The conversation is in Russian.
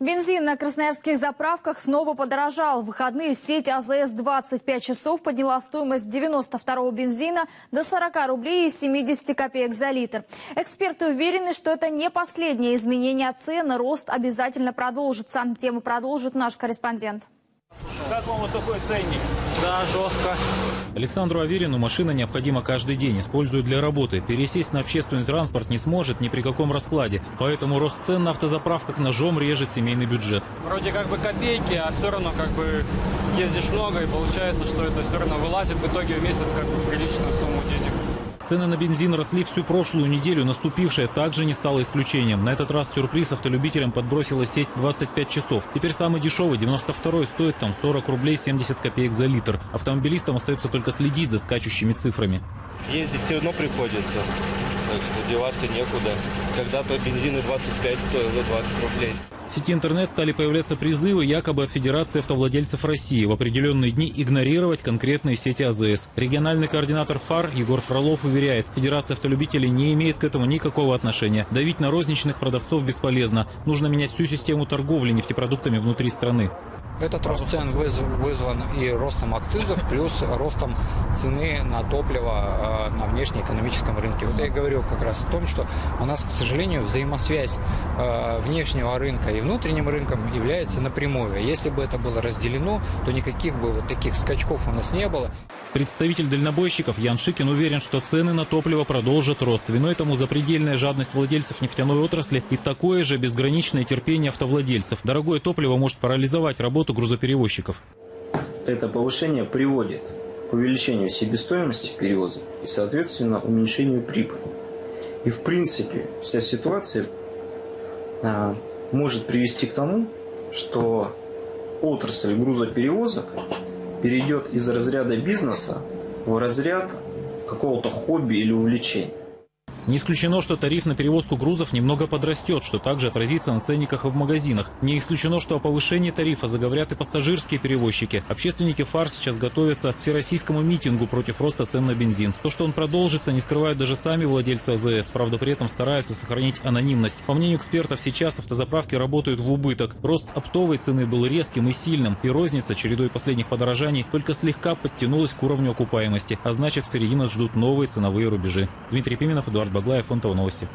Бензин на красноярских заправках снова подорожал. В выходные сеть АЗС 25 часов подняла стоимость 92-го бензина до 40 рублей и 70 копеек за литр. Эксперты уверены, что это не последнее изменение цен, рост обязательно продолжится. Тему продолжит наш корреспондент. Как вам вот такой ценник? Да, жестко. Александру Аверину машина необходима каждый день, использует для работы. Пересесть на общественный транспорт не сможет ни при каком раскладе. Поэтому рост цен на автозаправках ножом режет семейный бюджет. Вроде как бы копейки, а все равно как бы ездишь много и получается, что это все равно вылазит в итоге в месяц как бы приличную сумму денег. Цены на бензин росли всю прошлую неделю, наступившая также не стала исключением. На этот раз сюрприз автолюбителям подбросила сеть 25 часов. Теперь самый дешевый, 92-й, стоит там 40 рублей 70 копеек за литр. Автомобилистам остается только следить за скачущими цифрами. Ездить все равно приходится, так деваться некуда. Когда-то бензин и 25 стоил за 20 рублей. В сети интернет стали появляться призывы якобы от Федерации автовладельцев России в определенные дни игнорировать конкретные сети АЗС. Региональный координатор ФАР Егор Фролов уверяет, Федерация автолюбителей не имеет к этому никакого отношения. Давить на розничных продавцов бесполезно. Нужно менять всю систему торговли нефтепродуктами внутри страны. Этот рост цен вызван и ростом акцизов, плюс ростом цены на топливо э, на внешнеэкономическом рынке. Вот я говорю как раз о том, что у нас, к сожалению, взаимосвязь э, внешнего рынка и внутренним рынком является напрямую. Если бы это было разделено, то никаких бы вот таких скачков у нас не было. Представитель дальнобойщиков Ян Шикин уверен, что цены на топливо продолжат рост. Виной тому запредельная жадность владельцев нефтяной отрасли и такое же безграничное терпение автовладельцев. Дорогое топливо может парализовать работу грузоперевозчиков. Это повышение приводит к увеличению себестоимости перевоза и, соответственно, уменьшению прибыли. И, в принципе, вся ситуация а, может привести к тому, что отрасль грузоперевозок перейдет из разряда бизнеса в разряд какого-то хобби или увлечения. Не исключено, что тариф на перевозку грузов немного подрастет, что также отразится на ценниках и в магазинах. Не исключено, что о повышении тарифа заговорят и пассажирские перевозчики. Общественники ФАР сейчас готовятся к всероссийскому митингу против роста цен на бензин. То, что он продолжится, не скрывают даже сами владельцы АЗС. Правда, при этом стараются сохранить анонимность. По мнению экспертов, сейчас автозаправки работают в убыток. Рост оптовой цены был резким и сильным, и розница чередой последних подорожаний только слегка подтянулась к уровню окупаемости. А значит, впереди нас ждут новые ценовые рубежи. Дмитрий Пименов, Эдуард Баглаев, Фонтово новости.